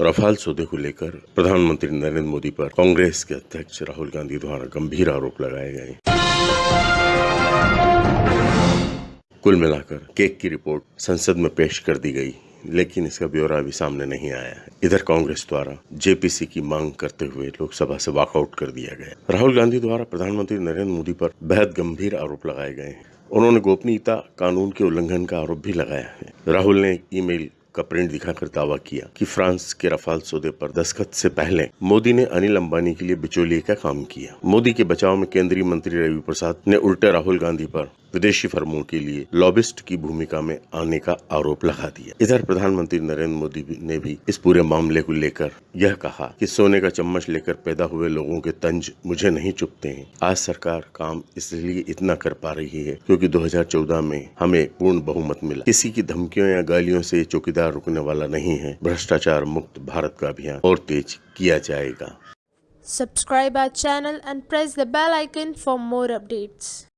Rafale सौदे को लेकर प्रधानमंत्री नरेंद्र मोदी पर कांग्रेस के अध्यक्ष राहुल गांधी द्वारा गंभीर आरोप लगाए गए। कुल मिलाकर केक की रिपोर्ट संसद में पेश कर दी गई, लेकिन इसका ब्यौरा अभी सामने नहीं आया है। इधर कांग्रेस द्वारा जेपीसी की मांग करते हुए लोकसभा से वॉकआउट कर दिया गया। राहुल गांधी द्वारा प्रधानमंत्री नरेंद्र मोदी पर बेहद गंभीर आरोप लगाए गए हैं। उन्होंने गोपनीयता कानून के उल्लंघन का आरोप भी लगाया है। राहुल ने एक ईमेल का प्रिंट दिखाकर दावा किया कि फ्रांस के रफाल सौदे पर दस्तखत से पहले मोदी ने अनिल अंबानी के लिए बिचौलिए का काम किया। मोदी के बचाव में केंद्रीय मंत्री रवि प्रसाद ने उल्टे राहुल गांधी पर विदेशी फर्मों के लिए लॉबिस्ट की भूमिका में आने का आरोप लगा दिया। इधर प्रधानमंत्री नरेंद्र मोदी ने भी इस पूरे मामले को लेकर यह कहा कि सोने का चम्मच लेकर पैदा हुए लोगों के तंज मुझे नहीं चुपते हैं। आज सरकार काम इसलिए इतना कर पा रही है क्योंकि 2014 में हमें पूर्ण बहुमत मिला। किसी की धमकियों या गालियों से चौकीदार रुकने वाला नहीं है। भ्रष्टाचार मुक्त भारत का अभियान और तेज किया जाएगा। Subscribe our channel and press the bell icon for more updates.